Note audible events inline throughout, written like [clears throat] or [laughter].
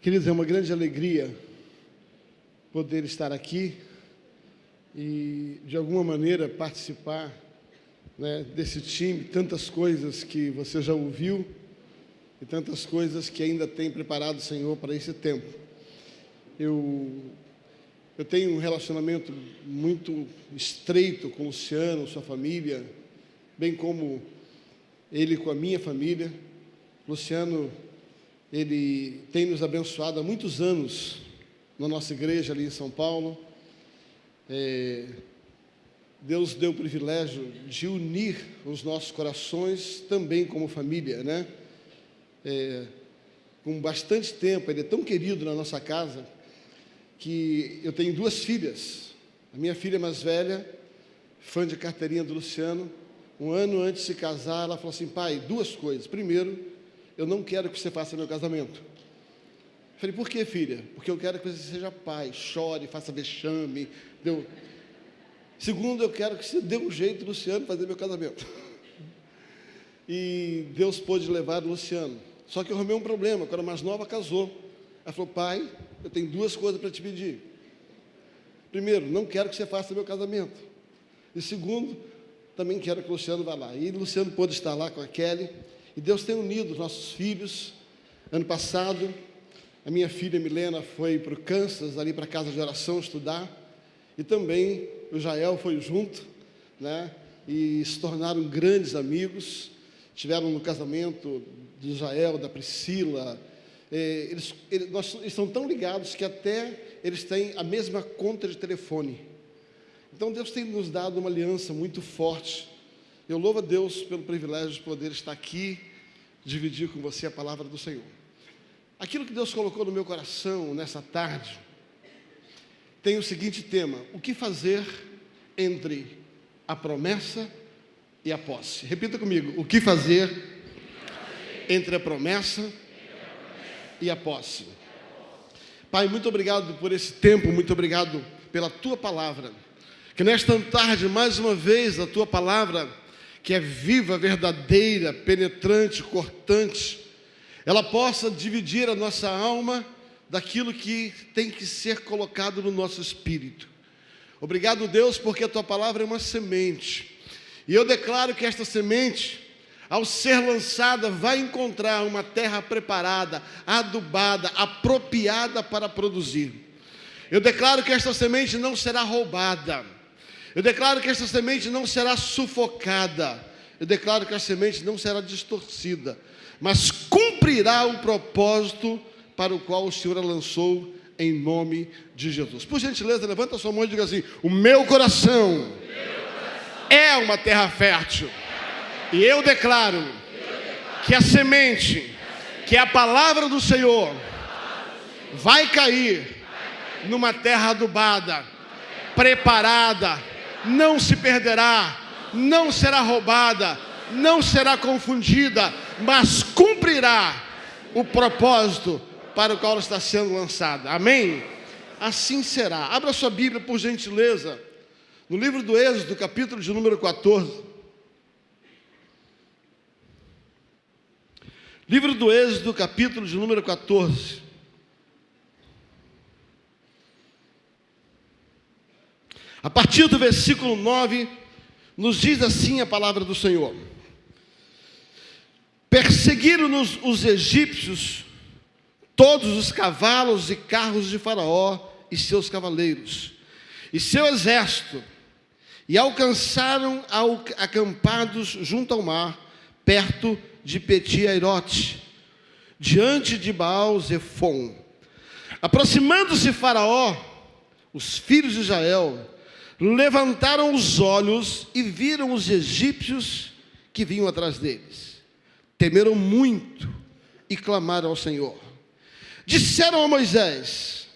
Queridos, é uma grande alegria poder estar aqui e, de alguma maneira, participar né, desse time, tantas coisas que você já ouviu e tantas coisas que ainda tem preparado o Senhor para esse tempo. Eu, eu tenho um relacionamento muito estreito com o Luciano, sua família, bem como ele com a minha família. Luciano, ele tem nos abençoado há muitos anos na nossa igreja ali em São Paulo. É, Deus deu o privilégio de unir os nossos corações também como família, né? É, com bastante tempo, ele é tão querido na nossa casa que eu tenho duas filhas. A minha filha mais velha, fã de carteirinha do Luciano, um ano antes de se casar, ela falou assim: pai, duas coisas. Primeiro, eu não quero que você faça meu casamento. Eu falei, por que, filha? Porque eu quero que você seja pai, chore, faça vexame. Segundo, eu quero que você dê um jeito, Luciano, fazer meu casamento. [laughs] E Deus pôde levar o Luciano. Só que eu arrumei um problema, quando a mais nova casou. Ela falou, pai, eu tenho duas coisas para te pedir. Primeiro, não quero que você faça meu casamento. E segundo, também quero que o Luciano vá lá. E o Luciano pôde estar lá com a Kelly. E Deus tem unido os nossos filhos. Ano passado, a minha filha Milena foi para o Kansas, ali para a casa de oração, estudar. E também o Jael foi junto, né? E se tornaram grandes amigos. Tiveram no casamento do Jael, da Priscila. É, eles, eles, nós, eles estão tão ligados que até eles têm a mesma conta de telefone. Então Deus tem nos dado uma aliança muito forte. Eu louvo a Deus pelo privilégio de poder estar aqui dividir com você a palavra do Senhor. Aquilo que Deus colocou no meu coração nessa tarde tem o seguinte tema: o que fazer entre a promessa e a posse? Repita comigo: o que fazer entre a promessa e a posse? Pai, muito obrigado por esse tempo, muito obrigado pela tua palavra. Que nesta tarde, mais uma vez, a tua palavra que é viva, verdadeira, penetrante, cortante, ela possa dividir a nossa alma daquilo que tem que ser colocado no nosso espírito. Obrigado, Deus, porque a tua palavra é uma semente. E eu declaro que esta semente, ao ser lançada, vai encontrar uma terra preparada, adubada, apropriada para produzir. Eu declaro que esta semente não será roubada eu declaro que essa semente não será sufocada. Eu declaro que a semente não será distorcida, mas cumprirá o propósito para o qual o Senhor a lançou em nome de Jesus. Por gentileza, levanta a sua mão e diga assim: O meu coração, é uma terra fértil. E eu declaro que a semente, que é a palavra do Senhor, vai cair numa terra adubada, preparada, não se perderá, não será roubada, não será confundida, mas cumprirá o propósito para o qual está sendo lançada. Amém? Assim será. Abra sua Bíblia, por gentileza, no livro do Êxodo, capítulo de número 14. Livro do Êxodo, capítulo de número 14. A partir do versículo 9, nos diz assim a palavra do Senhor: Perseguiram-nos os egípcios, todos os cavalos e carros de Faraó e seus cavaleiros, e seu exército, e alcançaram acampados junto ao mar, perto de Peti-Airote, diante de Baal-Zephon. Aproximando-se Faraó, os filhos de Israel, levantaram os olhos e viram os egípcios que vinham atrás deles. Temeram muito e clamaram ao Senhor. Disseram a Moisés: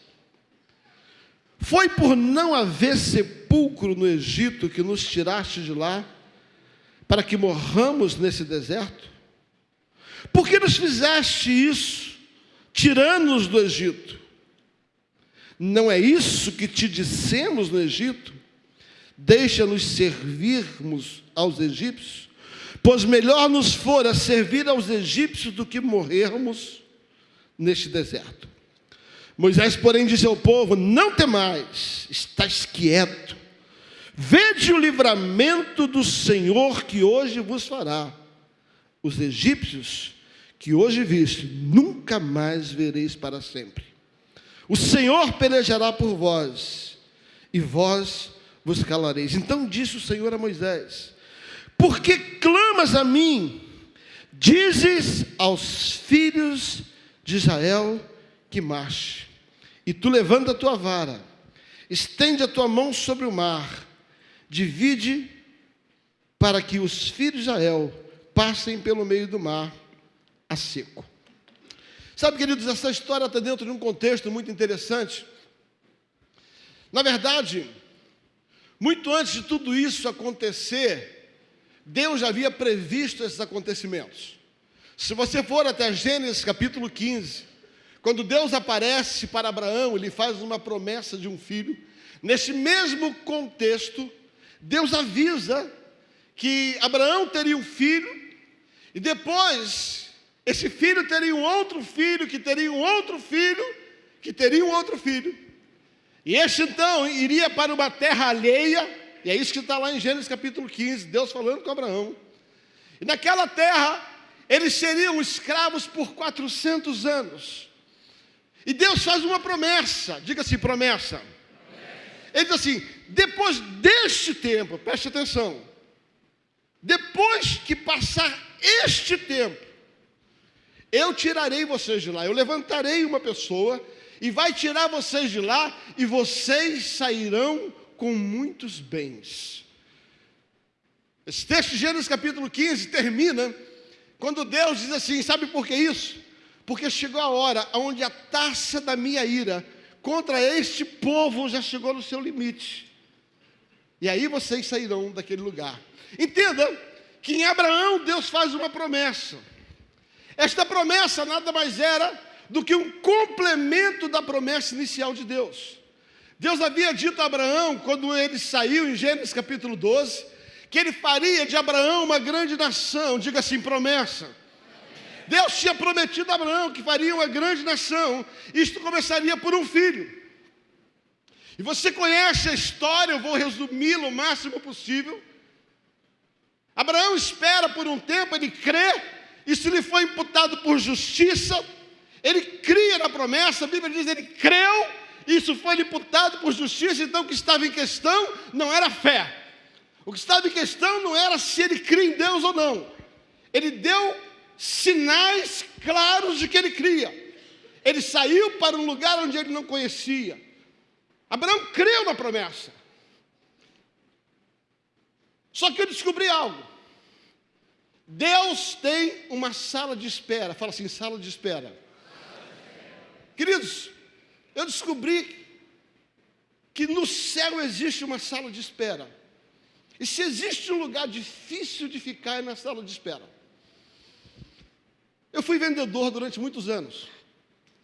Foi por não haver sepulcro no Egito que nos tiraste de lá, para que morramos nesse deserto? Por que nos fizeste isso, tirando-nos do Egito? Não é isso que te dissemos no Egito? Deixa-nos servirmos aos egípcios, pois melhor nos fora servir aos egípcios do que morrermos neste deserto. Moisés, porém, disse ao povo: Não temais, estáis quieto. Vede o livramento do Senhor que hoje vos fará. Os egípcios que hoje viste, nunca mais vereis para sempre. O Senhor pelejará por vós, e vós vos calareis. Então disse o Senhor a Moisés: Por que clamas a mim? Dizes aos filhos de Israel que marche. E tu levanta a tua vara, estende a tua mão sobre o mar, divide para que os filhos de Israel passem pelo meio do mar a seco. Sabe, queridos, essa história está dentro de um contexto muito interessante. Na verdade, muito antes de tudo isso acontecer, Deus já havia previsto esses acontecimentos. Se você for até Gênesis capítulo 15, quando Deus aparece para Abraão, ele faz uma promessa de um filho. Nesse mesmo contexto, Deus avisa que Abraão teria um filho, e depois esse filho teria um outro filho, que teria um outro filho, que teria um outro filho. E este então iria para uma terra alheia, e é isso que está lá em Gênesis capítulo 15, Deus falando com Abraão. E naquela terra, eles seriam escravos por 400 anos. E Deus faz uma promessa, diga assim: promessa. Ele diz assim: depois deste tempo, preste atenção, depois que passar este tempo, eu tirarei vocês de lá, eu levantarei uma pessoa e vai tirar vocês de lá e vocês sairão com muitos bens. Esse texto de Gênesis capítulo 15 termina quando Deus diz assim: sabe por que isso? Porque chegou a hora onde a taça da minha ira contra este povo já chegou no seu limite. E aí vocês sairão daquele lugar. Entenda que em Abraão Deus faz uma promessa. Esta promessa nada mais era do que um complemento da promessa inicial de Deus. Deus havia dito a Abraão, quando ele saiu em Gênesis capítulo 12, que ele faria de Abraão uma grande nação, diga assim, promessa. Deus tinha prometido a Abraão que faria uma grande nação, isto começaria por um filho. E você conhece a história, eu vou resumi-la o máximo possível. Abraão espera por um tempo, ele crê, e se lhe foi imputado por justiça, ele cria na promessa, a Bíblia diz, ele creu, isso foi imputado por justiça, então o que estava em questão não era fé. O que estava em questão não era se ele cria em Deus ou não. Ele deu sinais claros de que ele cria. Ele saiu para um lugar onde ele não conhecia. Abraão creu na promessa. Só que eu descobri algo. Deus tem uma sala de espera. Fala assim, sala de espera. Queridos, eu descobri que no céu existe uma sala de espera. E se existe um lugar difícil de ficar é na sala de espera. Eu fui vendedor durante muitos anos,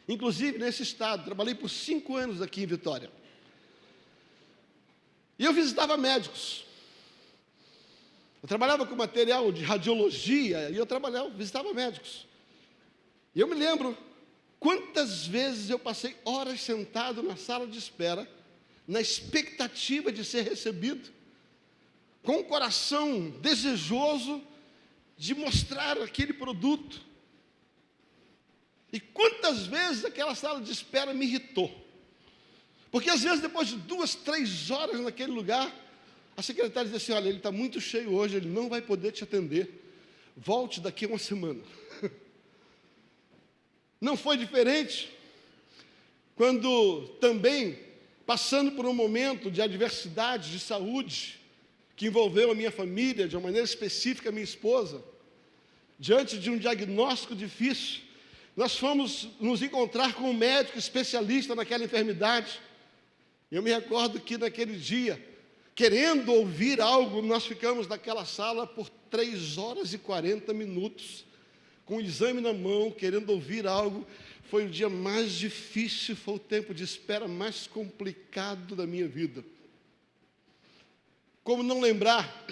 inclusive nesse estado, trabalhei por cinco anos aqui em Vitória. E eu visitava médicos. Eu trabalhava com material de radiologia e eu trabalhava, visitava médicos. E eu me lembro quantas vezes eu passei horas sentado na sala de espera, na expectativa de ser recebido, com o coração desejoso de mostrar aquele produto. E quantas vezes aquela sala de espera me irritou. Porque às vezes, depois de duas, três horas naquele lugar, a secretária diz assim: Olha, ele está muito cheio hoje, ele não vai poder te atender. Volte daqui a uma semana. Não foi diferente quando também, passando por um momento de adversidade de saúde, que envolveu a minha família, de uma maneira específica a minha esposa, diante de um diagnóstico difícil, nós fomos nos encontrar com um médico especialista naquela enfermidade. Eu me recordo que naquele dia, querendo ouvir algo, nós ficamos naquela sala por 3 horas e 40 minutos, com o exame na mão, querendo ouvir algo. Foi o dia mais difícil, foi o tempo de espera mais complicado da minha vida. Como não lembrar,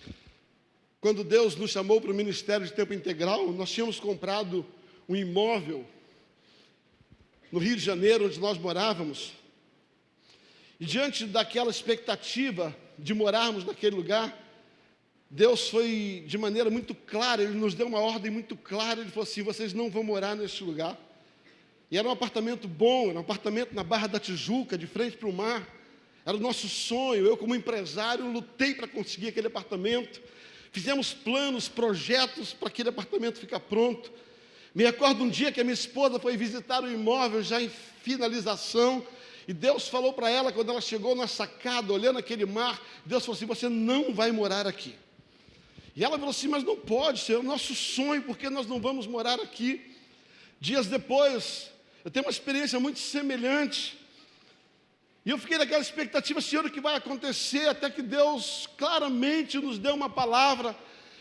[clears throat] quando Deus nos chamou para o ministério de tempo integral, nós tínhamos comprado um imóvel no Rio de Janeiro, onde nós morávamos. E diante daquela expectativa de morarmos naquele lugar, Deus foi de maneira muito clara, Ele nos deu uma ordem muito clara. Ele falou assim: vocês não vão morar neste lugar. E era um apartamento bom, era um apartamento na Barra da Tijuca, de frente para o mar. Era o nosso sonho. Eu, como empresário, lutei para conseguir aquele apartamento. Fizemos planos, projetos para aquele apartamento ficar pronto. Me recordo um dia que a minha esposa foi visitar o imóvel já em finalização. E Deus falou para ela, quando ela chegou na sacada, olhando aquele mar, Deus falou assim: Você não vai morar aqui. E ela falou assim: Mas não pode ser, é o nosso sonho, porque nós não vamos morar aqui. Dias depois, eu tenho uma experiência muito semelhante. E eu fiquei naquela expectativa, Senhor, o que vai acontecer, até que Deus claramente nos deu uma palavra,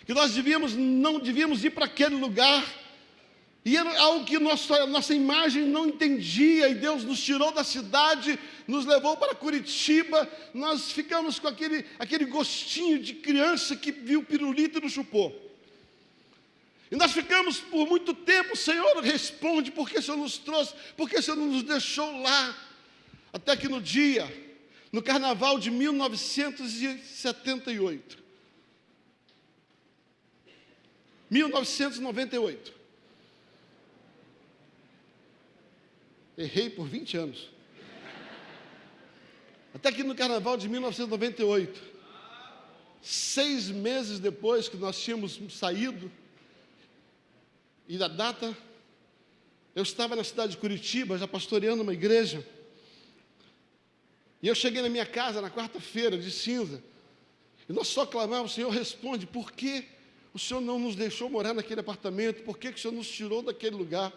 que nós devíamos, não devíamos ir para aquele lugar, e era algo que nossa, nossa imagem não entendia, e Deus nos tirou da cidade, nos levou para Curitiba, nós ficamos com aquele, aquele gostinho de criança que viu pirulito e não chupou. E nós ficamos por muito tempo, Senhor, responde, por que o Senhor nos trouxe, por que o Senhor não nos deixou lá? Até que no dia, no carnaval de 1978, 1998, errei por 20 anos. Até que no carnaval de 1998, seis meses depois que nós tínhamos saído, e da data, eu estava na cidade de Curitiba, já pastoreando uma igreja, e eu cheguei na minha casa na quarta-feira de cinza, e nós só clamávamos, Senhor, responde, por que o Senhor não nos deixou morar naquele apartamento? Por que, que o Senhor nos tirou daquele lugar?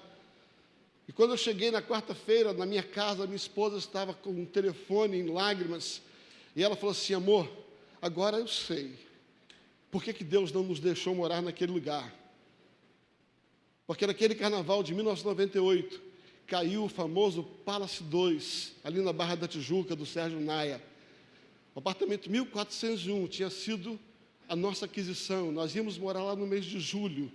E quando eu cheguei na quarta-feira, na minha casa, minha esposa estava com um telefone em lágrimas, e ela falou assim: amor, agora eu sei, por que, que Deus não nos deixou morar naquele lugar? Porque naquele carnaval de 1998, caiu o famoso Palace 2, ali na Barra da Tijuca, do Sérgio Naia. O apartamento 1401 tinha sido a nossa aquisição. Nós íamos morar lá no mês de julho.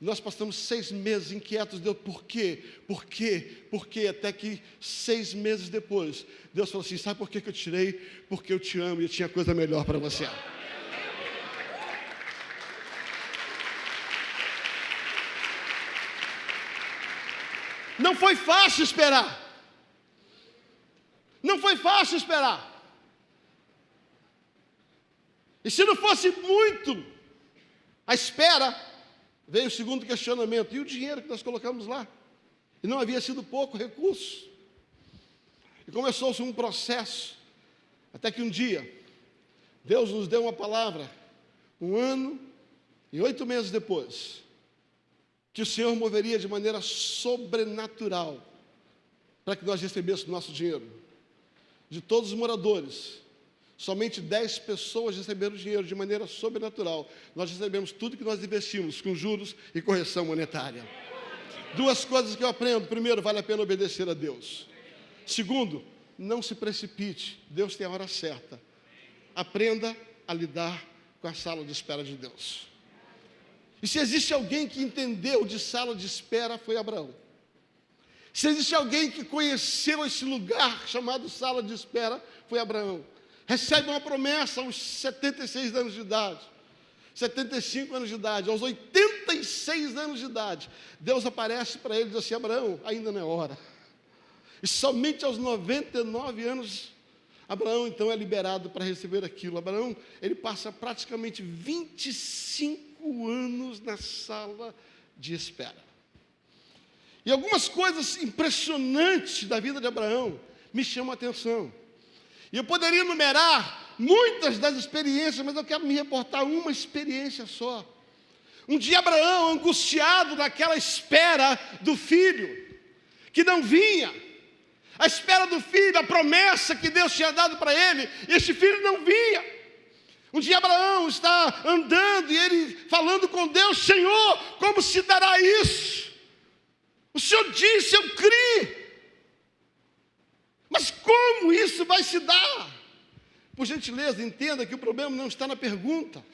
Nós passamos seis meses inquietos. Deus, por quê? Por quê? Por quê? Até que seis meses depois, Deus falou assim: Sabe por que eu tirei? Porque eu te amo e eu tinha coisa melhor para você. Não foi fácil esperar. Não foi fácil esperar. E se não fosse muito a espera, veio o segundo questionamento: e o dinheiro que nós colocamos lá? E não havia sido pouco recurso. E começou-se um processo, até que um dia, Deus nos deu uma palavra, um ano e oito meses depois, que o Senhor moveria de maneira sobrenatural para que nós recebêssemos nosso dinheiro. De todos os moradores, somente 10 pessoas receberam dinheiro de maneira sobrenatural. Nós recebemos tudo que nós investimos com juros e correção monetária. Duas coisas que eu aprendo. Primeiro, vale a pena obedecer a Deus. Segundo, não se precipite. Deus tem a hora certa. Aprenda a lidar com a sala de espera de Deus. E se existe alguém que entendeu de sala de espera, foi Abraão. Se existe alguém que conheceu esse lugar chamado sala de espera, foi Abraão. Recebe uma promessa aos 76 anos de idade, 75 anos de idade, aos 86 anos de idade. Deus aparece para ele e diz assim: Abraão, ainda não é hora. E somente aos 99 anos, Abraão então é liberado para receber aquilo. Abraão, ele passa praticamente 25 cinco anos na sala de espera. E algumas coisas impressionantes da vida de Abraão me chamam a atenção. E eu poderia enumerar muitas das experiências, mas eu quero me reportar uma experiência só. Um dia Abraão, angustiado naquela espera do filho, que não vinha, a espera do filho, a promessa que Deus tinha dado para ele, e esse filho não vinha. Um dia Abraão está andando e ele falando com Deus: Senhor, como se dará isso? O Senhor disse, eu criei. Mas como isso vai se dar? Por gentileza, entenda que o problema não está na pergunta.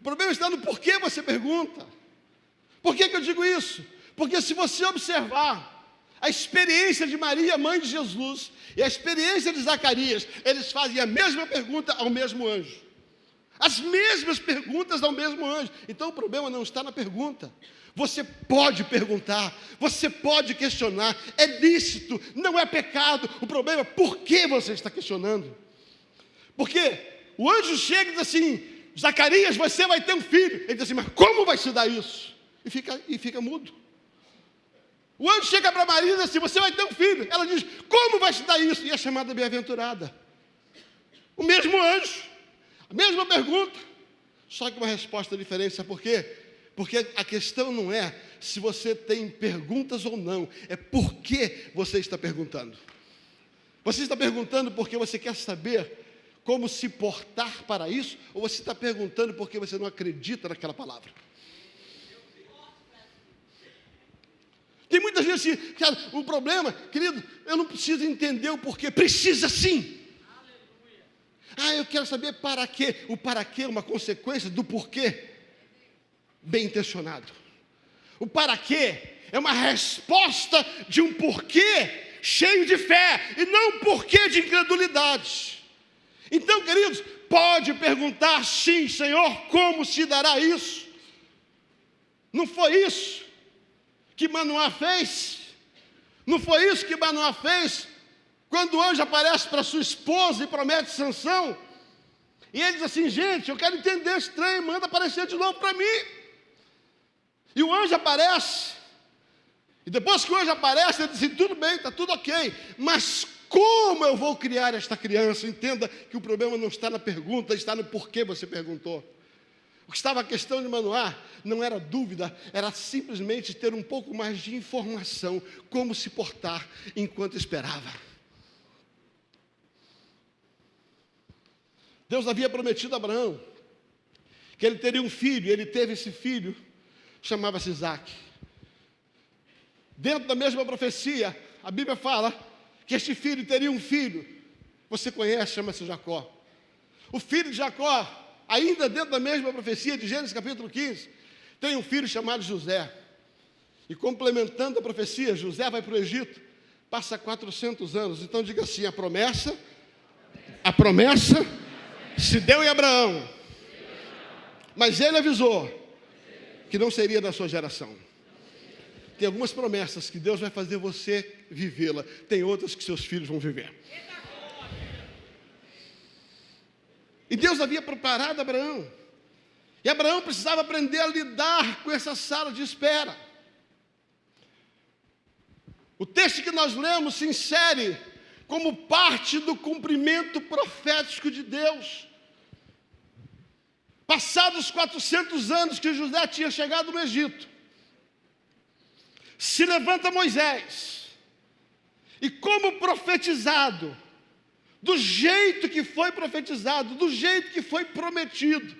O problema está no porquê você pergunta. Por que, que eu digo isso? Porque se você observar A experiência de Maria, mãe de Jesus, e a experiência de Zacarias, eles fazem a mesma pergunta ao mesmo anjo. As mesmas perguntas ao mesmo anjo. Então o problema não está na pergunta. Você pode perguntar, você pode questionar, é lícito, não é pecado. O problema é por que você está questionando. Porque o anjo chega e diz assim: Zacarias, você vai ter um filho. Ele diz assim, mas como vai se dar isso? E fica, e fica mudo. O anjo chega para Maria e diz assim: Você vai ter um filho. Ela diz: Como vai se dar isso? E é chamada bem-aventurada. O mesmo anjo, a mesma pergunta, só que uma resposta diferente. Sabe por quê? Porque a questão não é se você tem perguntas ou não, é por que você está perguntando. Você está perguntando porque você quer saber como se portar para isso, ou você está perguntando porque você não acredita naquela palavra? Tem muita gente assim, cara, o problema, querido, eu não preciso entender o porquê, precisa sim. Ah, eu quero saber para quê. O para quê é uma consequência do porquê bem intencionado. O para quê é uma resposta de um porquê cheio de fé e não um porquê de incredulidade. Então, queridos, pode perguntar sim, Senhor, como se dará isso? Não foi isso que Manoá fez? Não foi isso que Manoá fez quando o anjo aparece para sua esposa e promete sanção? E ele diz assim: gente, eu quero entender esse trem, manda aparecer de novo para mim. E o anjo aparece. E depois que o anjo aparece, ele diz assim: tudo bem, está tudo ok, mas como eu vou criar esta criança? Entenda que o problema não está na pergunta, está no porquê você perguntou. O que estava a questão de Manoá não era dúvida, era simplesmente ter um pouco mais de informação, como se portar enquanto esperava. Deus havia prometido a Abraão que ele teria um filho, ele teve esse filho, chamava-se Isaac. Dentro da mesma profecia, a Bíblia fala que este filho teria um filho. Você conhece, chama-se Jacó. O filho de Jacó, ainda dentro da mesma profecia de Gênesis capítulo 15, tem um filho chamado José. E complementando a profecia, José vai para o Egito, passa 400 anos. Então diga assim: a promessa, a promessa se deu em Abraão, mas ele avisou que não seria da sua geração. Tem algumas promessas que Deus vai fazer você vivê-la, tem outras que seus filhos vão viver. E Deus havia preparado Abraão. E Abraão precisava aprender a lidar com essa sala de espera. O texto que nós lemos se insere como parte do cumprimento profético de Deus. Passados 400 anos que José tinha chegado no Egito, se levanta Moisés, e como profetizado, do jeito que foi profetizado, do jeito que foi prometido,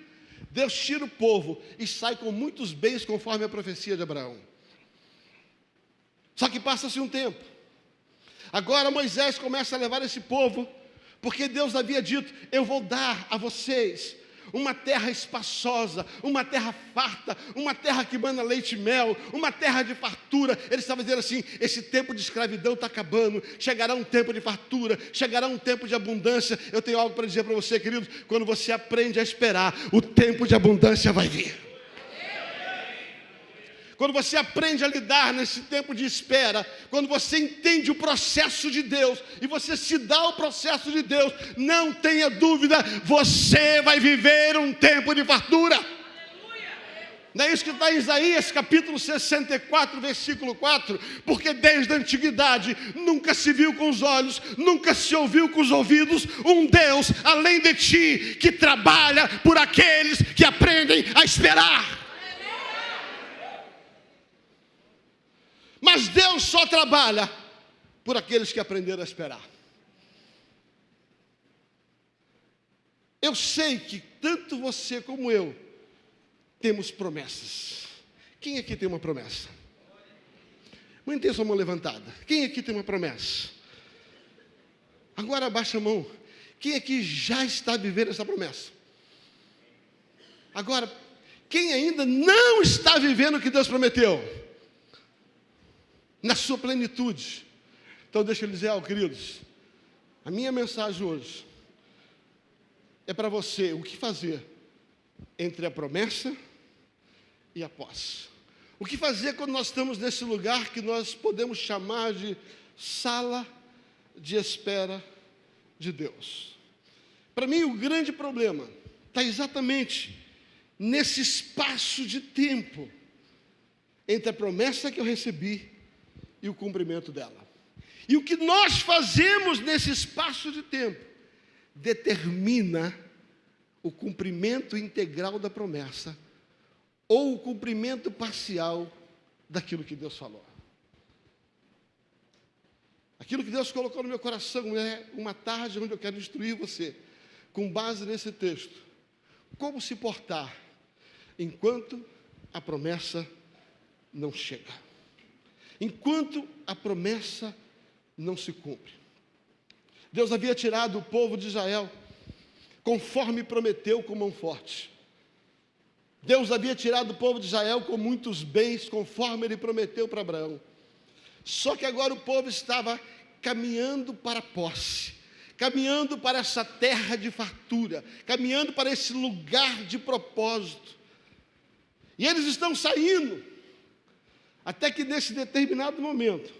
Deus tira o povo e sai com muitos bens conforme a profecia de Abraão. Só que passa-se um tempo. Agora Moisés começa a levar esse povo, porque Deus havia dito: Eu vou dar a vocês uma terra espaçosa, uma terra farta, uma terra que manda leite e mel, uma terra de fartura. Ele estava dizendo assim: esse tempo de escravidão está acabando, chegará um tempo de fartura, chegará um tempo de abundância. Eu tenho algo para dizer para você, querido: quando você aprende a esperar, o tempo de abundância vai vir. Quando você aprende a lidar nesse tempo de espera, quando você entende o processo de Deus e você se dá ao processo de Deus, não tenha dúvida, você vai viver um tempo de fartura. Não é isso que está em Isaías capítulo 64, versículo 4? Porque desde a antiguidade nunca se viu com os olhos, nunca se ouviu com os ouvidos um Deus além de ti que trabalha por aqueles que aprendem a esperar. Mas Deus só trabalha por aqueles que aprenderam a esperar. Eu sei que tanto você como eu temos promessas. Quem aqui tem uma promessa? Mantenha sua mão levantada. Quem aqui tem uma promessa? Agora abaixa a mão. Quem aqui já está vivendo essa promessa? Agora, quem ainda não está vivendo o que Deus prometeu? Na sua plenitude. Então, deixa eu dizer, ó, queridos, a minha mensagem hoje é para você o que fazer entre a promessa e a posse. O que fazer quando nós estamos nesse lugar que nós podemos chamar de sala de espera de Deus? Para mim, o grande problema está exatamente nesse espaço de tempo entre a promessa que eu recebi e o cumprimento dela. E o que nós fazemos nesse espaço de tempo determina o cumprimento integral da promessa ou o cumprimento parcial daquilo que Deus falou. Aquilo que Deus colocou no meu coração é uma tarde onde eu quero instruir você, com base nesse texto, como se portar enquanto a promessa não chega, enquanto a promessa não se cumpre. Deus havia tirado o povo de Israel, conforme prometeu com mão forte. Deus havia tirado o povo de Israel com muitos bens, conforme ele prometeu para Abraão. Só que agora o povo estava caminhando para a posse, caminhando para essa terra de fartura, caminhando para esse lugar de propósito. E eles estão saindo, até que nesse determinado momento,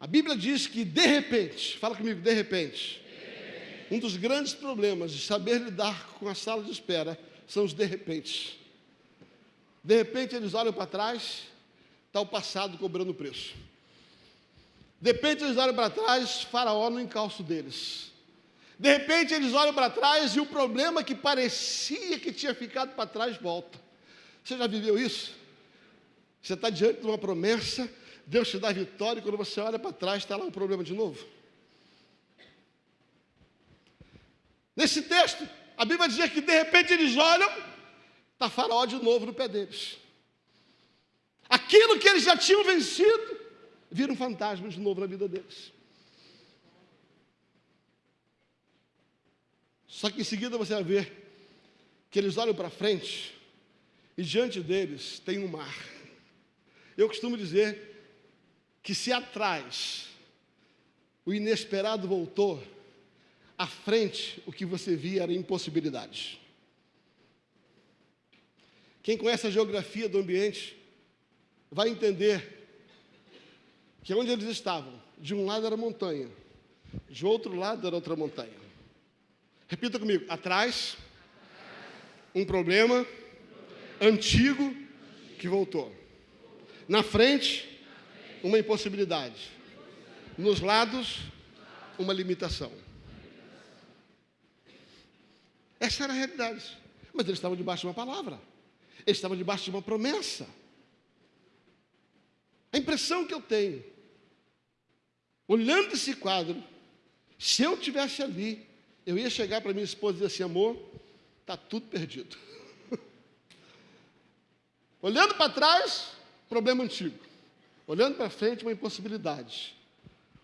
a Bíblia diz que de repente, fala comigo, de repente, um dos grandes problemas de saber lidar com a sala de espera são os de repente. De repente eles olham para trás, está o passado cobrando preço. De repente eles olham para trás, Faraó no encalço deles. De repente eles olham para trás e o problema que parecia que tinha ficado para trás volta. Você já viveu isso? Você está diante de uma promessa Deus te dá vitória e quando você olha para trás, está lá um problema de novo. Nesse texto, a Bíblia diz que de repente eles olham, está faraó de novo no pé deles. Aquilo que eles já tinham vencido, vira um fantasma de novo na vida deles. Só que em seguida você vai ver que eles olham para frente e diante deles tem um mar. Eu costumo dizer que se atrás o inesperado voltou, à frente o que você via era impossibilidade. Quem conhece a geografia do ambiente vai entender que onde eles estavam, de um lado era montanha, de outro lado era outra montanha. Repita comigo: atrás, um problema antigo que voltou. Na frente, uma impossibilidade. Nos lados, uma limitação. Essa era a realidade. Mas eles estavam debaixo de uma palavra. Eles estavam debaixo de uma promessa. A impressão que eu tenho, olhando esse quadro, se eu tivesse ali, eu ia chegar para minha esposa e dizer assim, amor, está tudo perdido. [laughs] olhando para trás, problema antigo. Olhando para frente, uma impossibilidade.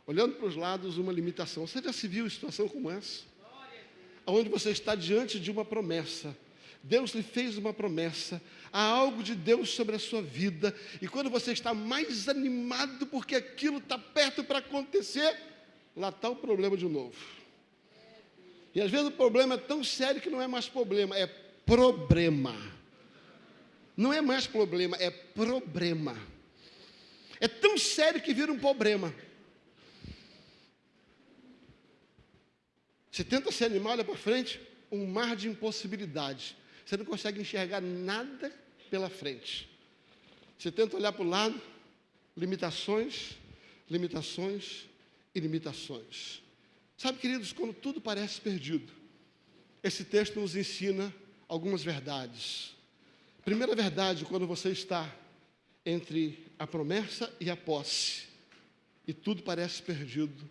Olhando para os lados, uma limitação. Você já se viu em situação como essa? Onde você está diante de uma promessa. Deus lhe fez uma promessa, há algo de Deus sobre a sua vida, e quando você está mais animado porque aquilo está perto para acontecer, lá está o problema de novo. E às vezes o problema é tão sério que não é mais problema, é problema. Não é mais problema, é problema. É tão sério que vira um problema. Você tenta se animar, olha para frente, um mar de impossibilidades. Você não consegue enxergar nada pela frente. Você tenta olhar para o lado, limitações, limitações e limitações. Sabe, queridos, quando tudo parece perdido, esse texto nos ensina algumas verdades. Primeira verdade, quando você está entre a promessa e a posse, e tudo parece perdido.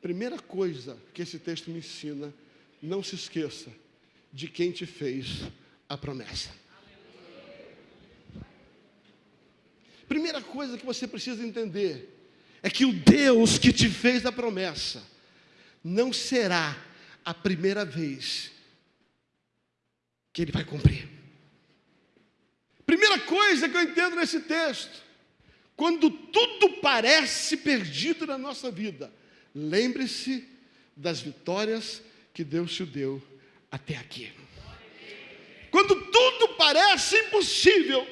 Primeira coisa que esse texto me ensina, não se esqueça de quem te fez a promessa. Primeira coisa que você precisa entender é que o Deus que te fez a promessa não será a primeira vez que ele vai cumprir. Primeira coisa que eu entendo nesse texto quando tudo parece perdido na nossa vida, lembre-se das vitórias que Deus te deu até aqui. Quando tudo parece impossível,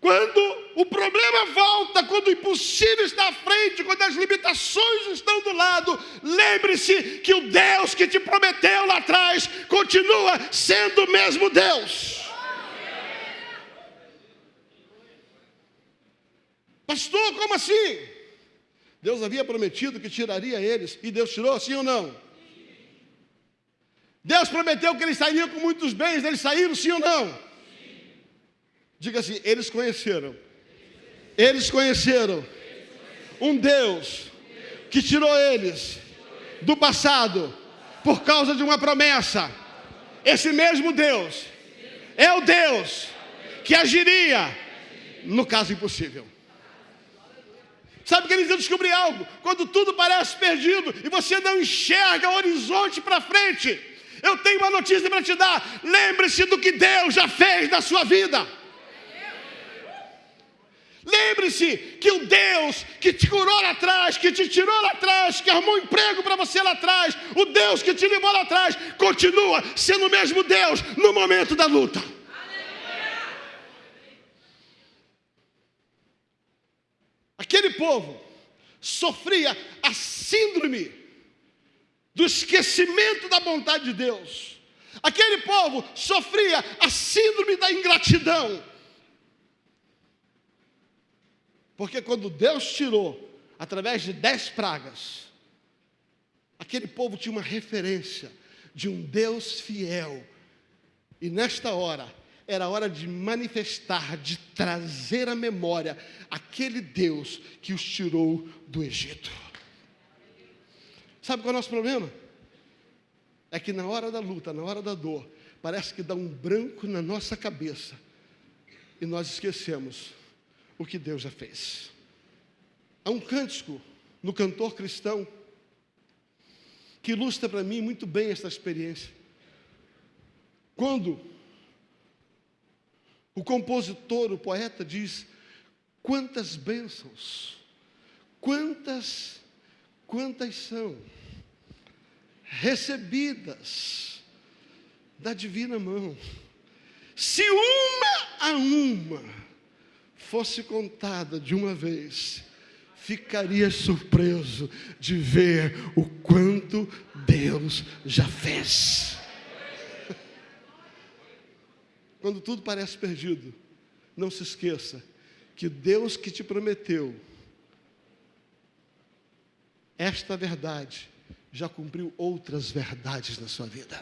quando o problema volta, quando o impossível está à frente, quando as limitações estão do lado, lembre-se que o Deus que te prometeu lá atrás continua sendo o mesmo Deus. Pastor, como assim? Deus havia prometido que tiraria eles, e Deus tirou, sim ou não? Deus prometeu que eles sairiam com muitos bens, eles saíram, sim ou não? Diga assim: eles conheceram. Eles conheceram um Deus que tirou eles do passado por causa de uma promessa. Esse mesmo Deus é o Deus que agiria no caso impossível. Sabe, queridos, eu descobri algo. Quando tudo parece perdido e você não enxerga o horizonte para frente, eu tenho uma notícia para te dar. Lembre-se do que Deus já fez na sua vida. Lembre-se que o Deus que te curou lá atrás, que te tirou lá atrás, que arrumou um emprego para você lá atrás, o Deus que te levou lá atrás, continua sendo o mesmo Deus no momento da luta. Aquele povo sofria a síndrome do esquecimento da vontade de Deus. Aquele povo sofria a síndrome da ingratidão. Porque quando Deus tirou, através de dez pragas, aquele povo tinha uma referência de um Deus fiel. E nesta hora, era hora de manifestar, de trazer à memória aquele Deus que os tirou do Egito. Sabe qual é o nosso problema? É que na hora da luta, na hora da dor, parece que dá um branco na nossa cabeça e nós esquecemos o que Deus já fez. Há um cântico no cantor cristão que ilustra para mim muito bem essa experiência. Quando o compositor, o poeta diz: quantas bênçãos, quantas, quantas são recebidas da divina mão. Se uma a uma fosse contada de uma vez, ficaria surpreso de ver o quanto Deus já fez. Quando tudo parece perdido, não se esqueça que Deus que te prometeu esta verdade já cumpriu outras verdades na sua vida.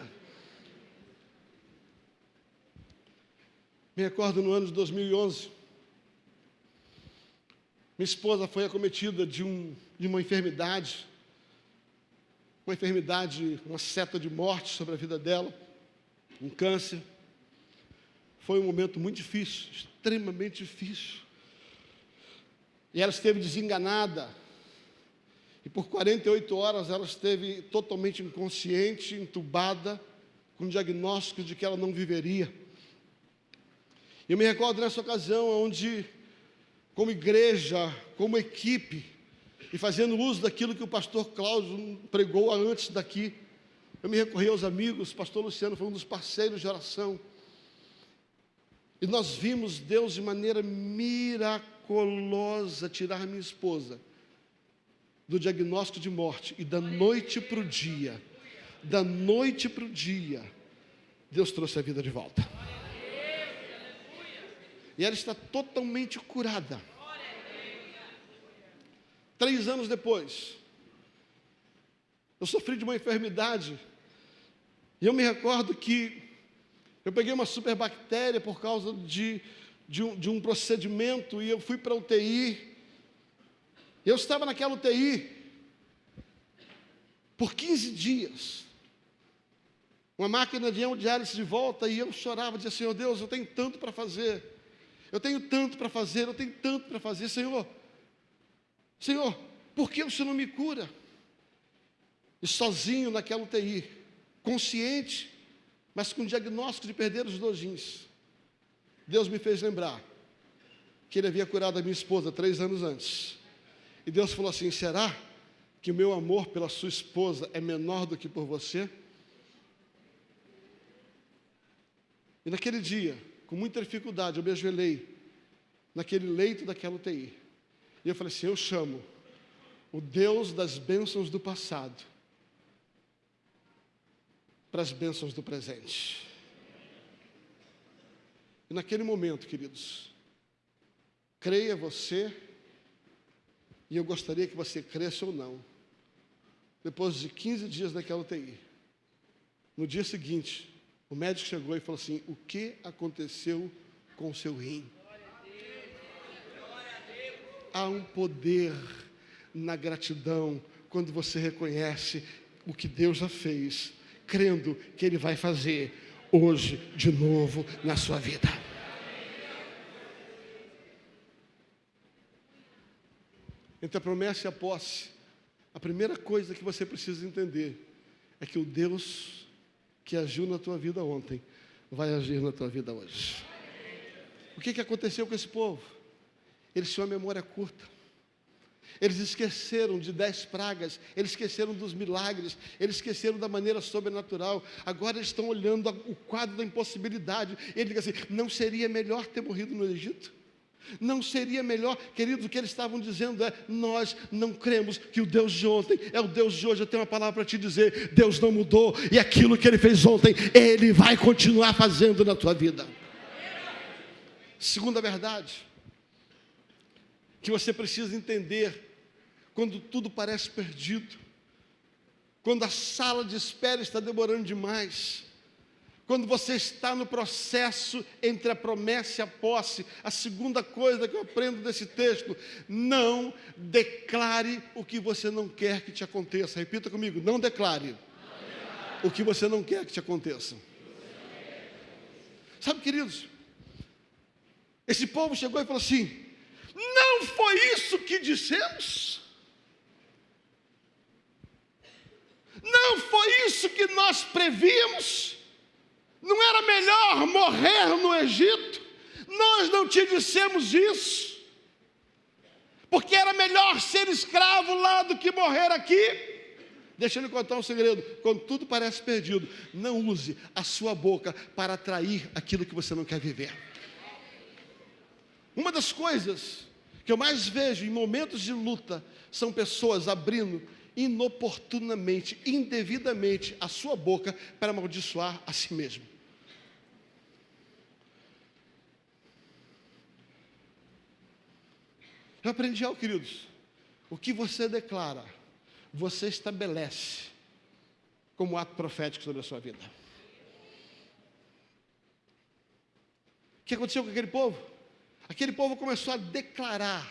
Me recordo no ano de 2011, minha esposa foi acometida de, um, de uma enfermidade, uma enfermidade, uma seta de morte sobre a vida dela, um câncer. Foi um momento muito difícil, extremamente difícil. E ela esteve desenganada. E por 48 horas ela esteve totalmente inconsciente, entubada, com diagnóstico de que ela não viveria. Eu me recordo nessa ocasião onde, como igreja, como equipe, e fazendo uso daquilo que o pastor Cláudio pregou antes daqui, eu me recorri aos amigos, o pastor Luciano foi um dos parceiros de oração. E nós vimos Deus de maneira miraculosa tirar minha esposa do diagnóstico de morte e da noite para o dia, da noite para o dia, Deus trouxe a vida de volta. E ela está totalmente curada. Três anos depois, eu sofri de uma enfermidade, e eu me recordo que eu peguei uma superbactéria por causa de, de, um, de um procedimento e eu fui para a UTI. Eu estava naquela UTI por 15 dias. Uma máquina de hemodiálise de volta e eu chorava, dizia, Senhor Deus, eu tenho tanto para fazer. Eu tenho tanto para fazer, eu tenho tanto para fazer, Senhor. Senhor, por que o Senhor não me cura? E sozinho naquela UTI, consciente, mas com diagnóstico de perder os dois rins. Deus me fez lembrar que ele havia curado a minha esposa três anos antes. E Deus falou assim: será que o meu amor pela sua esposa é menor do que por você? E naquele dia, com muita dificuldade, eu me ajoelhei naquele leito daquela UTI. E eu falei assim: eu chamo o Deus das bênçãos do passado para as bênçãos do presente. E naquele momento, queridos, creia você, e eu gostaria que você cresça ou não. Depois de 15 dias naquela UTI, no dia seguinte, o médico chegou e falou assim: O que aconteceu com o seu rim? Há um poder na gratidão quando você reconhece o que Deus já fez, crendo que Ele vai fazer hoje de novo na sua vida. Entre a promessa e a posse, a primeira coisa que você precisa entender é que o Deus que agiu na tua vida ontem vai agir na tua vida hoje. O que, que aconteceu com esse povo? Eles tinham a memória curta. Eles esqueceram de dez pragas, eles esqueceram dos milagres, eles esqueceram da maneira sobrenatural. Agora eles estão olhando o quadro da impossibilidade. Ele diz assim: não seria melhor ter morrido no Egito? Não seria melhor, queridos, o que eles estavam dizendo é: nós não cremos que o Deus de ontem é o Deus de hoje. Eu tenho uma palavra para te dizer: Deus não mudou, e aquilo que ele fez ontem, ele vai continuar fazendo na tua vida. Segunda verdade, que você precisa entender quando tudo parece perdido, quando a sala de espera está demorando demais quando você está no processo entre a promessa e a posse, a segunda coisa que eu aprendo desse texto, não declare o que você não quer que te aconteça. Repita comigo, não declare, não declare. o que você não quer que te aconteça. Sabe, queridos, esse povo chegou e falou assim: não foi isso que dissemos? Não foi isso que nós prevíamos? Não era melhor morrer no Egito? Nós não te dissemos isso. Porque era melhor ser escravo lá do que morrer aqui. Deixa eu lhe contar um segredo: quando tudo parece perdido, não use a sua boca para atrair aquilo que você não quer viver. Uma das coisas que eu mais vejo em momentos de luta são pessoas abrindo inoportunamente, indevidamente a sua boca para amaldiçoar a si mesmo. Eu aprendi algo, queridos. O que você declara, você estabelece como ato profético sobre a sua vida. O que aconteceu com aquele povo? Aquele povo começou a declarar.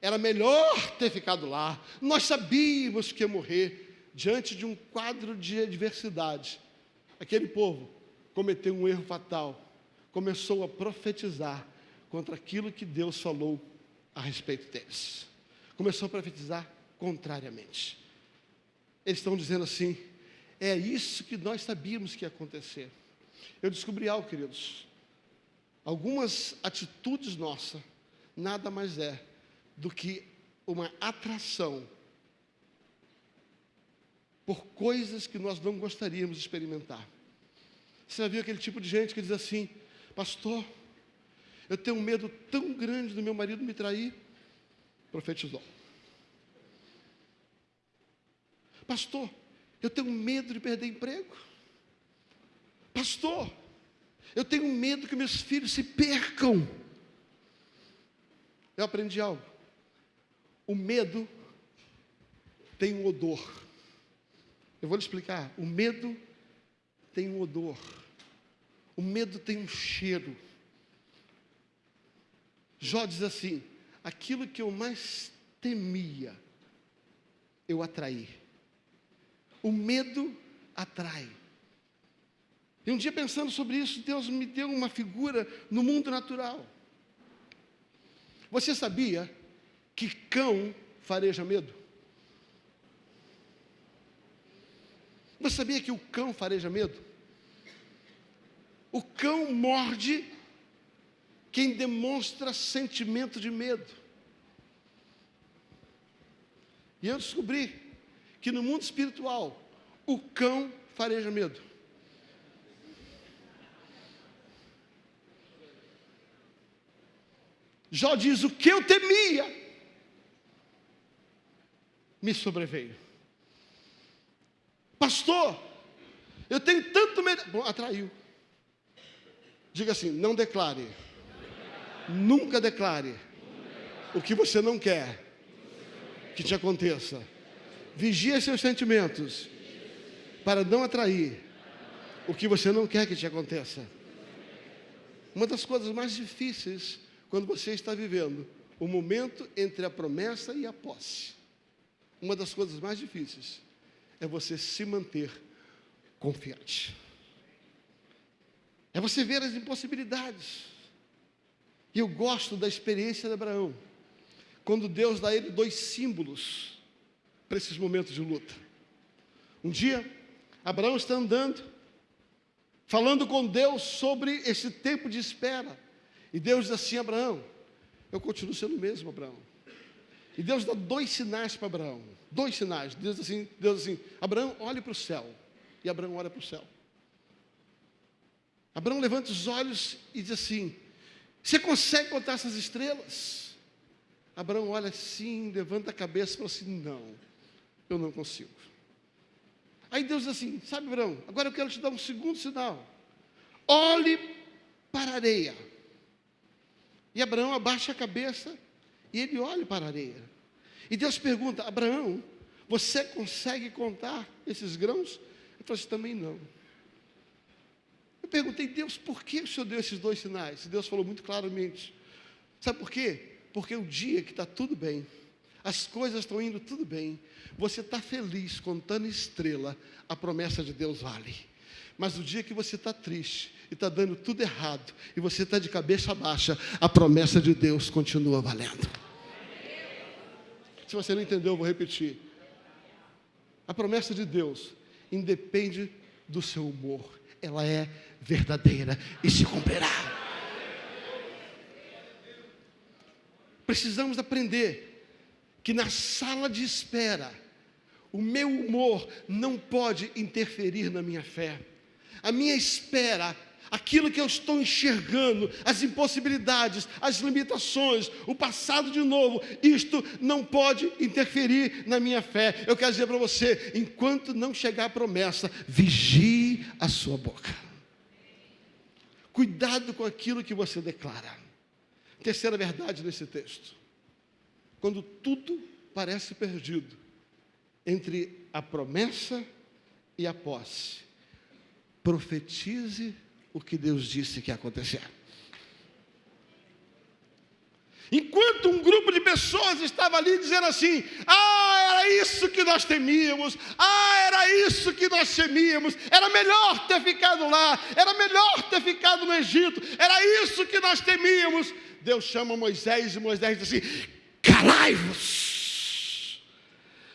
Era melhor ter ficado lá. Nós sabíamos que ia morrer diante de um quadro de adversidade. Aquele povo cometeu um erro fatal. Começou a profetizar contra aquilo que Deus falou a respeito deles. Começou a profetizar contrariamente. Eles estão dizendo assim: é isso que nós sabíamos que ia acontecer. Eu descobri algo, queridos. Algumas atitudes nossas nada mais é do que uma atração por coisas que nós não gostaríamos de experimentar. Você já viu aquele tipo de gente que diz assim, pastor, eu tenho um medo tão grande do meu marido me trair. Profetizou. Pastor, eu tenho medo de perder emprego. Pastor, eu tenho medo que meus filhos se percam. Eu aprendi algo. O medo tem um odor. Eu vou lhe explicar. O medo tem um odor. O medo tem um cheiro. Jó diz assim: aquilo que eu mais temia, eu atraí. O medo atrai. E um dia pensando sobre isso, Deus me deu uma figura no mundo natural. Você sabia que cão fareja medo? Você sabia que o cão fareja medo? O cão morde quem demonstra sentimento de medo. E eu descobri que no mundo espiritual, o cão fareja medo. Jó diz: O que eu temia me sobreveio. Pastor, eu tenho tanto medo. Bom, atraiu. Diga assim: não declare. Nunca declare o que você não quer que te aconteça. Vigie seus sentimentos para não atrair o que você não quer que te aconteça. Uma das coisas mais difíceis quando você está vivendo o momento entre a promessa e a posse. Uma das coisas mais difíceis é você se manter confiante. É você ver as impossibilidades. E eu gosto da experiência de Abraão, quando Deus dá a ele dois símbolos para esses momentos de luta. Um dia, Abraão está andando, falando com Deus sobre esse tempo de espera. E Deus diz assim: Abraão, eu continuo sendo o mesmo, Abraão. E Deus dá dois sinais para Abraão. Dois sinais. Deus assim, Deus assim, Abraão, olhe para o céu. E Abraão olha para o céu. Abraão levanta os olhos e diz assim: Você consegue contar essas estrelas? Abraão olha assim, levanta a cabeça e fala assim: Não, eu não consigo. Aí Deus diz assim: Sabe, Abraão, agora eu quero te dar um segundo sinal. Olhe para a areia. E Abraão abaixa a cabeça e ele olha para a areia. E Deus pergunta: Abraão, você consegue contar esses grãos? Ele falou assim: também não. Eu perguntei, Deus, por que o Senhor deu esses dois sinais? E Deus falou muito claramente. Sabe por quê? Porque o dia que está tudo bem, as coisas estão indo tudo bem, você está feliz contando estrela, a promessa de Deus vale. Mas o dia que você está triste e está dando tudo errado, e você está de cabeça baixa, a promessa de Deus continua valendo. Se você não entendeu, eu vou repetir. A promessa de Deus independe do seu humor, ela é verdadeira e se cumprirá. Precisamos aprender que na sala de espera, o meu humor não pode interferir na minha fé. A minha espera aquilo que eu estou enxergando, as impossibilidades, as limitações, o passado de novo, isto não pode interferir na minha fé. Eu quero dizer para você: enquanto não chegar a promessa, vigie a sua boca. Cuidado com aquilo que você declara. Terceira verdade nesse texto: quando tudo parece perdido entre a promessa e a posse, profetize o que Deus disse que ia acontecer. Enquanto um grupo de pessoas estava ali dizendo assim: Ah, era isso que nós temíamos, ah, era isso que nós temíamos, era melhor ter ficado lá, era melhor ter ficado no Egito, era isso que nós temíamos. Deus chama Moisés e Moisés diz assim: Calai-vos,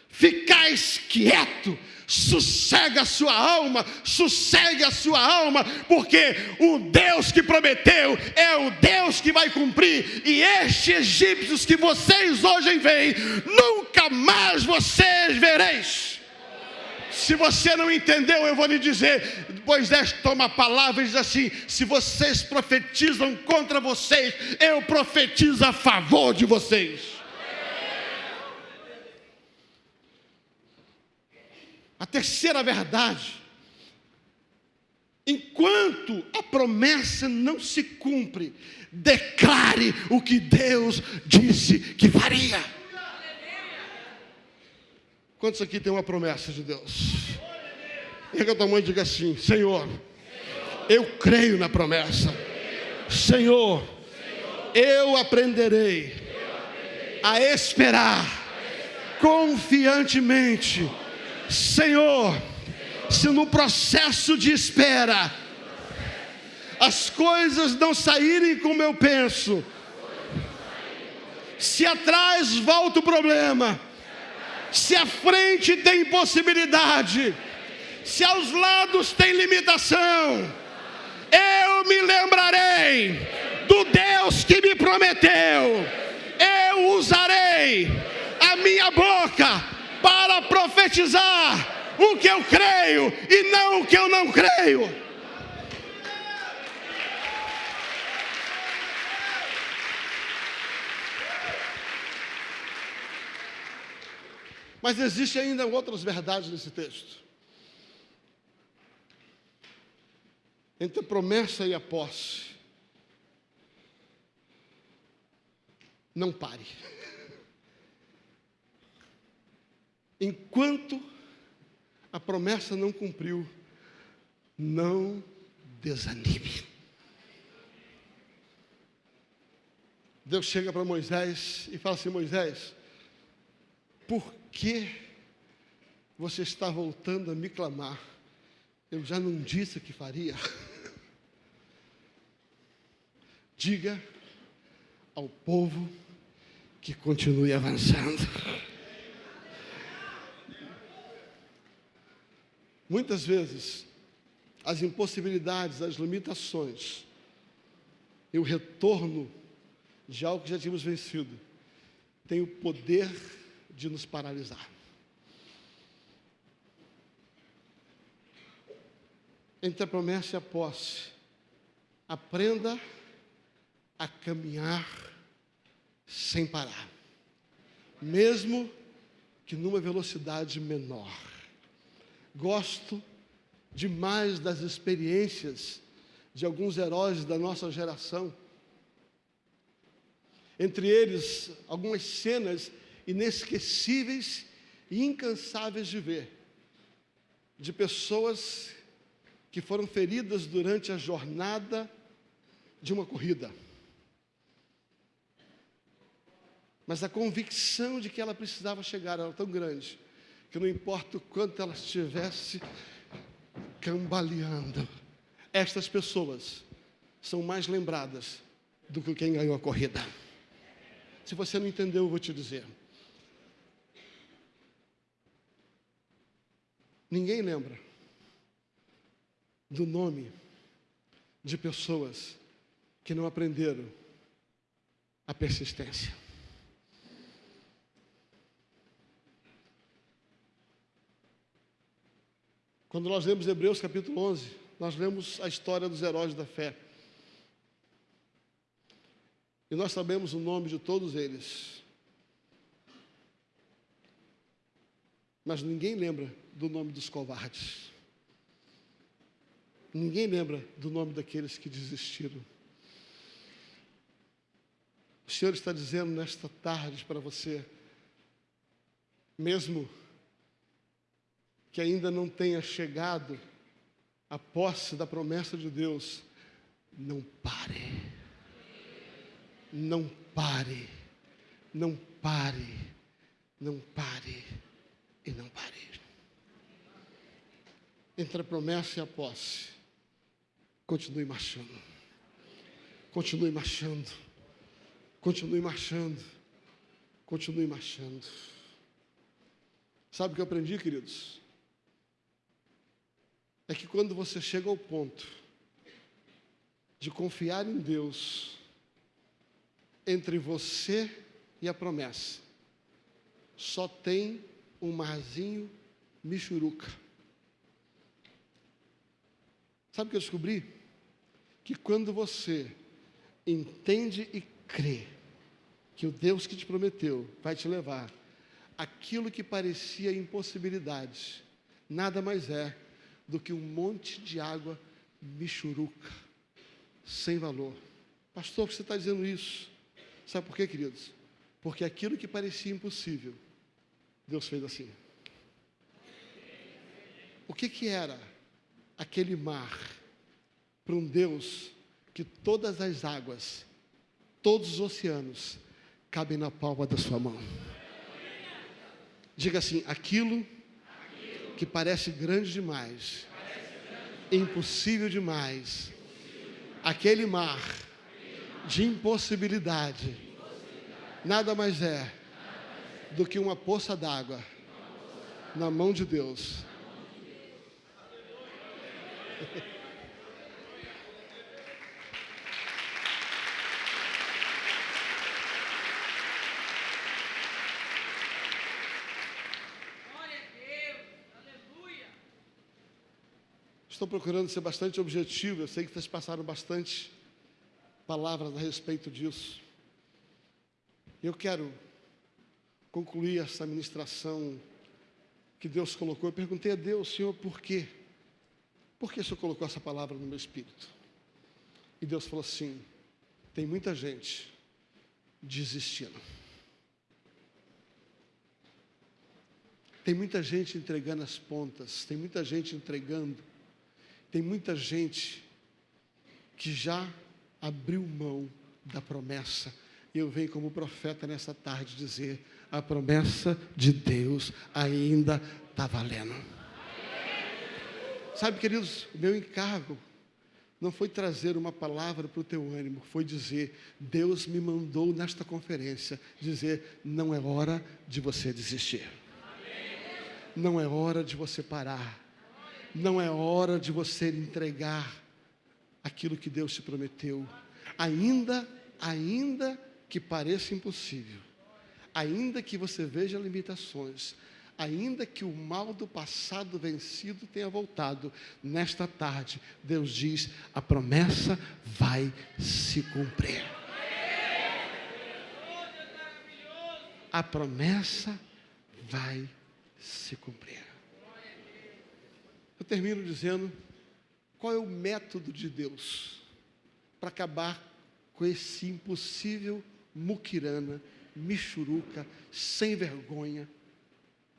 ficais quieto, sossega a sua alma, sossegue a sua alma, porque o Deus que prometeu é o Deus que vai cumprir, e estes egípcios que vocês hoje veem, nunca mais vocês vereis. Se você não entendeu, eu vou lhe dizer. Moisés toma a palavra e diz assim: se vocês profetizam contra vocês, eu profetizo a favor de vocês. A terceira verdade, enquanto a promessa não se cumpre, declare o que Deus disse que faria. Quantos aqui tem uma promessa de Deus? Erga a tua mão e diga assim: Senhor, eu creio na promessa. Senhor, eu aprenderei a esperar confiantemente Senhor, se no processo de espera as coisas não saírem como eu penso, se atrás volta o problema, se à frente tem impossibilidade, se aos lados tem limitação, eu me lembrarei do Deus que me prometeu. Eu usarei a minha boca para profetizar o que eu creio e não o que eu não creio. Mas existem ainda outras verdades nesse texto. Entre a promessa e a posse. Não pare. Enquanto a promessa não cumpriu, não desanime. Deus chega para Moisés e fala assim: Moisés, por que você está voltando a me clamar? Eu já não disse que faria. [laughs] Diga ao povo que continue avançando. Muitas vezes, as impossibilidades, as limitações e o retorno de algo que já tínhamos vencido tem o poder de nos paralisar. Entre a promessa e a posse, aprenda a caminhar sem parar, mesmo que numa velocidade menor. Gosto demais das experiências de alguns heróis da nossa geração. Entre eles, algumas cenas inesquecíveis e incansáveis de ver, de pessoas que foram feridas durante a jornada de uma corrida. Mas a convicção de que ela precisava chegar era tão grande, que não importa o quanto ela estivesse cambaleando, estas pessoas são mais lembradas do que quem ganhou a corrida. Se você não entendeu, eu vou te dizer. Ninguém lembra do nome de pessoas que não aprenderam a persistência. Quando nós lemos Hebreus capítulo 11, nós lemos a história dos heróis da fé. E nós sabemos o nome de todos eles. Mas ninguém lembra do nome dos covardes. Ninguém lembra do nome daqueles que desistiram. O Senhor está dizendo nesta tarde para você, mesmo que ainda não tenha chegado a posse da promessa de Deus, não pare. Não pare. Não pare. Não pare. E não pare entre a promessa e a posse. Continue marchando. Continue marchando. Continue marchando. Continue marchando. Sabe o que eu aprendi, queridos? É que quando você chega ao ponto de confiar em Deus, entre você e a promessa, só tem um marzinho michuruca. Sabe o que eu descobri? Que quando você entende e crê que o Deus que te prometeu vai te levar, aquilo que parecia impossibilidade, nada mais é do que um monte de água michuruca, sem valor. Pastor, você está dizendo isso? Sabe por quê, queridos? Porque aquilo que parecia impossível, Deus fez assim. O que que era? aquele mar para um Deus que todas as águas, todos os oceanos cabem na palma da sua mão. Diga assim: aquilo que parece grande demais, impossível demais, aquele mar de impossibilidade, nada mais é do que uma poça d'água na mão de Deus Estou procurando ser bastante objetivo. Eu sei que vocês passaram bastante palavras a respeito disso. Eu quero concluir essa ministração que Deus colocou. Eu perguntei a Deus, Senhor, por quê? Por que o Senhor colocou essa palavra no meu espírito? E Deus falou assim: tem muita gente desistindo. Tem muita gente entregando as pontas, tem muita gente entregando, tem muita gente que já abriu mão da promessa. E eu venho como profeta nessa tarde dizer: a promessa de Deus ainda está valendo. Sabe, queridos, o meu encargo não foi trazer uma palavra para o teu ânimo, foi dizer: Deus me mandou nesta conferência dizer: não é hora de você desistir. Não é hora de você parar. Não é hora de você entregar aquilo que Deus te prometeu. Ainda, ainda que pareça impossível, ainda que você veja limitações, ainda que o mal do passado vencido tenha voltado, nesta tarde, Deus diz: a promessa vai se cumprir. A promessa vai se cumprir. Eu termino dizendo qual é o método de Deus para acabar com esse impossível muquirana, michuruca, sem vergonha,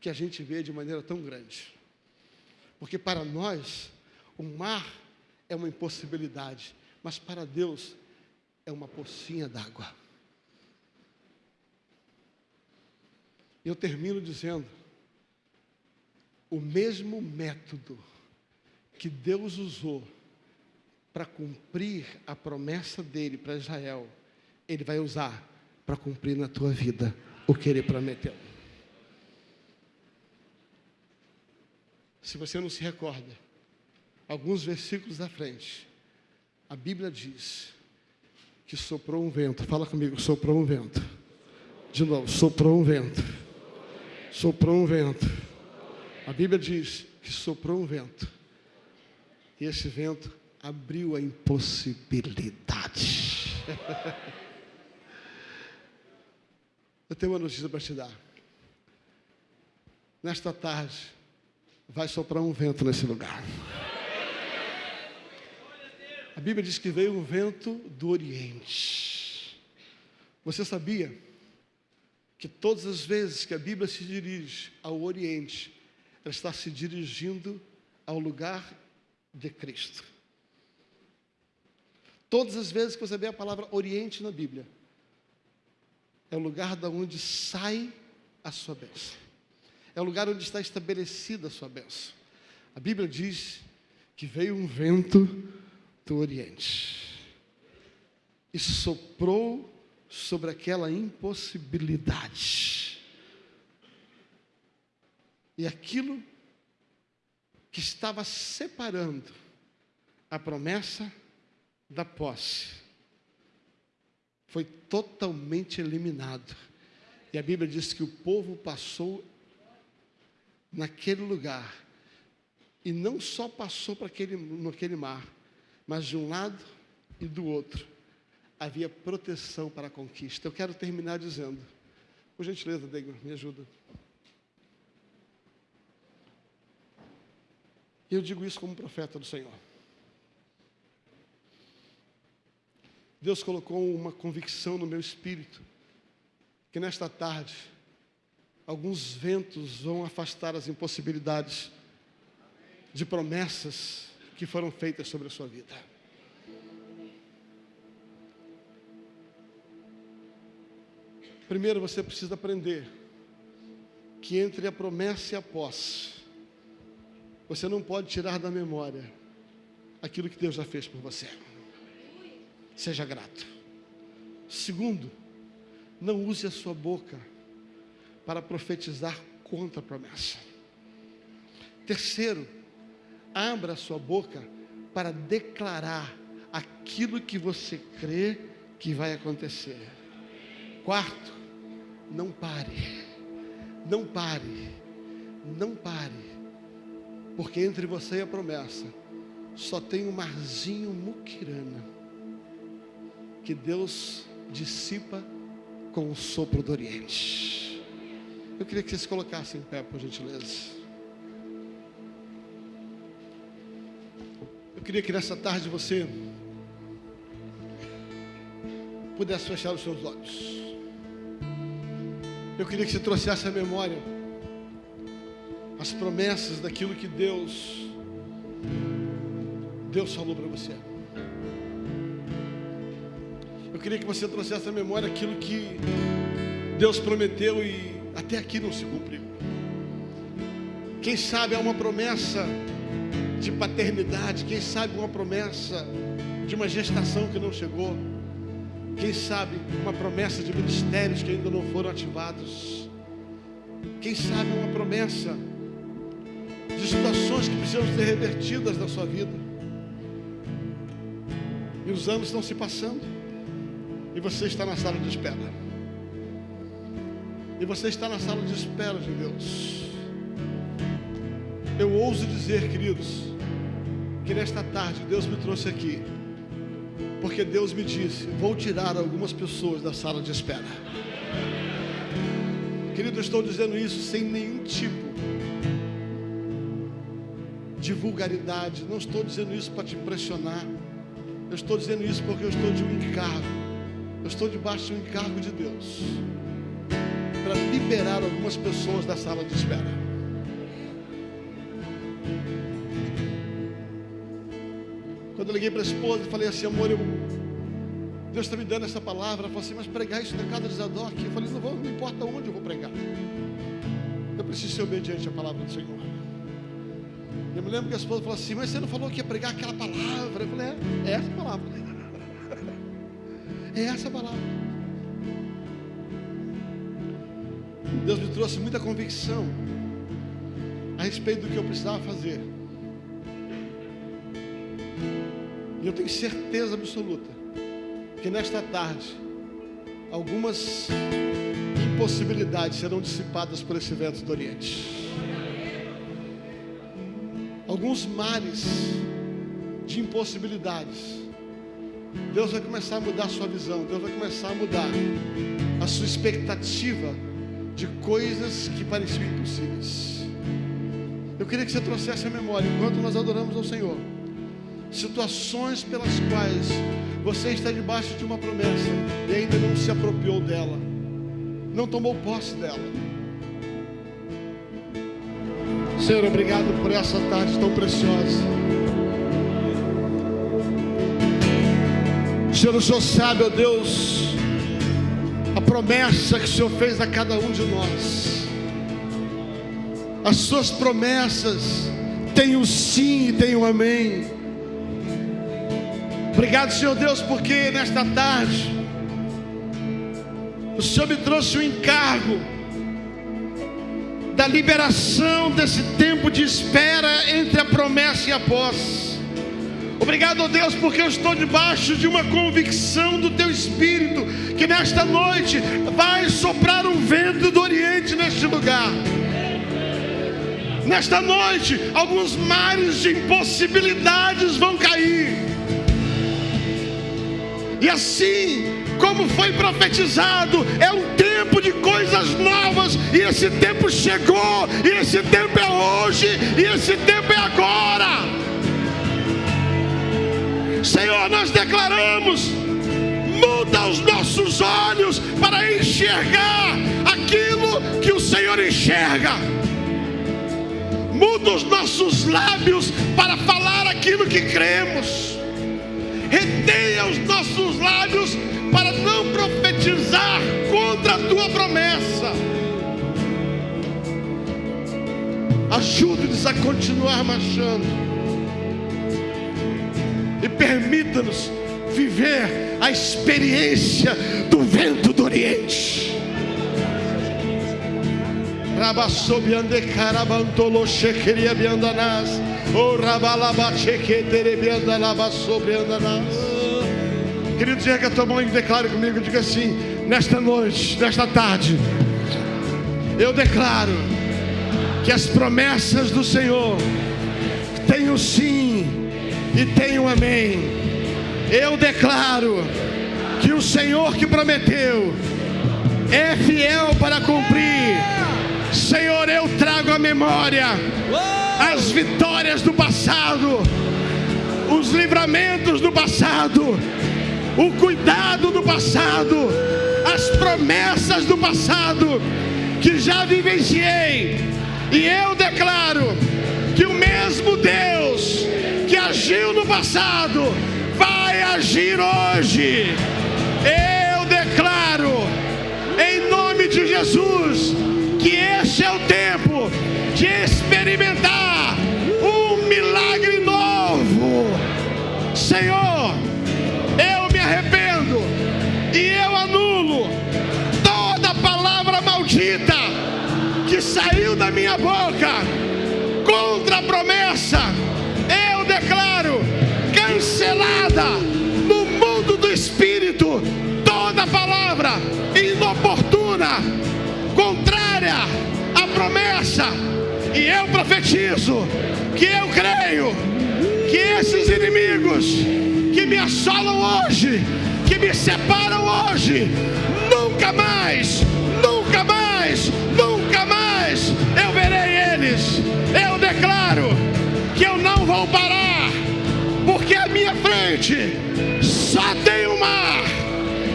que a gente vê de maneira tão grande. Porque para nós, o mar é uma impossibilidade, mas para Deus é uma pocinha d'água. Eu termino dizendo: o mesmo método que Deus usou para cumprir a promessa dele para Israel, ele vai usar para cumprir na tua vida o que ele prometeu. Se você não se recorda, alguns versículos à frente, a Bíblia diz que soprou um vento. Fala comigo, soprou um vento. De novo, soprou um vento. Soprou um vento a Bíblia diz que soprou um vento. E esse vento abriu a impossibilidade. Eu tenho uma notícia para te dar. Nesta tarde, vai soprar um vento nesse lugar. A Bíblia diz que veio um vento do Oriente. Você sabia que todas as vezes que a Bíblia se dirige ao Oriente, ela está se dirigindo ao lugar de Cristo. Todas as vezes que você vê a palavra Oriente na Bíblia, é o lugar da onde sai a sua bênção. É o lugar onde está estabelecida a sua bênção. A Bíblia diz que veio um vento do Oriente e soprou sobre aquela impossibilidade e aquilo que estava separando a promessa da posse foi totalmente eliminado. E a Bíblia diz que o povo passou naquele lugar e não só passou para aquele, naquele mar, mas de um lado e do outro havia proteção para a conquista. Eu quero terminar dizendo, por gentileza, Degma, me ajuda. Eu digo isso como profeta do Senhor. Deus colocou uma convicção no meu espírito que nesta tarde alguns ventos vão afastar as impossibilidades de promessas que foram feitas sobre a sua vida. Primeiro você precisa aprender que entre a promessa e a posse você não pode tirar da memória aquilo que Deus já fez por você. Seja grato. Segundo, não use a sua boca para profetizar contra a promessa. Terceiro, abra a sua boca para declarar aquilo que você crê que vai acontecer. Quarto, não pare, não pare, não pare porque entre você e a promessa só tem um marzinho muquirana que Deus dissipa com o sopro do Oriente. Eu queria que vocês colocassem em pé, por gentileza. Eu queria que nessa tarde você pudesse fechar os seus olhos. Eu queria que você trouxesse à memória as promessas daquilo que Deus Deus falou para você. Eu queria que você trouxesse à memória aquilo que Deus prometeu e até aqui não se cumpriu. Quem sabe é uma promessa de paternidade, quem sabe uma promessa de uma gestação que não chegou. Quem sabe uma promessa de ministérios que ainda não foram ativados. Quem sabe uma promessa de situações que precisam ser revertidas na sua vida. E os anos estão se passando. E você está na sala de espera. E você está na sala de espera de Deus. Eu ouso dizer, queridos, que nesta tarde Deus me trouxe aqui porque Deus me disse: vou tirar algumas pessoas da sala de espera. Querido, eu estou dizendo isso sem nenhum tipo de vulgaridade. Não estou dizendo isso para te impressionar. Eu estou dizendo isso porque eu estou de um encargo. Eu estou debaixo de um encargo de Deus para liberar algumas pessoas da sala de espera. Quando eu liguei para a esposa e falei assim, amor, eu, Deus está me dando essa palavra. Ela falou assim, mas pregar isso na casa de Zadok? Eu falei, não, vou, não importa onde eu vou pregar. Eu preciso ser obediente à palavra do Senhor. Eu me lembro que a esposa falou assim, mas você não falou que ia pregar aquela palavra? Eu falei, é, é essa palavra. [laughs] É essa palavra. Deus me trouxe muita convicção a respeito do que eu precisava fazer. E eu tenho certeza absoluta que nesta tarde algumas impossibilidades serão dissipadas por esse vento do Oriente. Alguns mares de impossibilidades. Deus vai começar a mudar a sua visão, Deus vai começar a mudar a sua expectativa de coisas que pareciam impossíveis. Eu queria que você trouxesse a memória enquanto nós adoramos ao Senhor situações pelas quais você está debaixo de uma promessa e ainda não se apropriou dela, não tomou posse dela. Senhor, obrigado por essa tarde tão preciosa. Senhor, o Senhor sabe, ó Deus, a promessa que o Senhor fez a cada um de nós. As suas promessas têm o sim e têm o amém. Obrigado, Senhor Deus, porque nesta tarde o Senhor me trouxe um encargo da liberação desse tempo de espera entre a promessa e a posse. Obrigado, Deus, porque eu estou debaixo de uma convicção do Teu Espírito, que nesta noite vai soprar um vento do Oriente neste lugar. Nesta noite, alguns mares de impossibilidades vão cair e assim, como foi profetizado, é um tempo coisas novas, e esse tempo chegou, e esse tempo é hoje, e esse tempo é agora. Senhor, nós declaramos, muda os nossos olhos para enxergar aquilo que o Senhor enxerga. Muda os nossos lábios para falar aquilo que cremos retenha os nossos lábios para não profetizar contra a tua promessa. Ajude-nos a continuar marchando e permita-nos viver a experiência do vento do Oriente. Rabasobiande carabantolo chequeria biandanás. O rabalaba chequetere biandalaba sobre andanás. Querido, diga a tua mão e declare comigo, diga assim, nesta noite, nesta tarde, eu declaro que as promessas do Senhor têm sim e um amém. Eu declaro que o Senhor que prometeu é fiel para cumprir. Senhor, eu trago à memória as vitórias do passado, os livramentos do passado, o cuidado do passado, as promessas do passado que já vivenciei. E eu declaro que o mesmo Deus que agiu no passado vai agir hoje. Eu declaro, em nome de Jesus, que esse é o tempo de experimentar saiu da minha boca contra a promessa. Eu declaro cancelada no mundo do espírito toda palavra inoportuna, contrária à promessa. E eu profetizo que eu creio que esses inimigos que me assolam hoje, que me separam hoje, nunca mais, nunca mais, Eu declaro que eu não vou parar, porque à minha frente só tem o mar,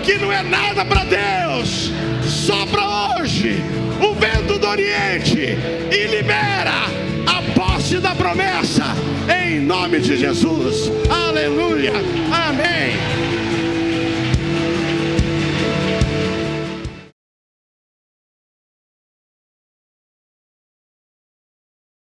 que não é nada para Deus, só para hoje o vento do Oriente e libera a posse da promessa em nome de Jesus. Aleluia. Amém.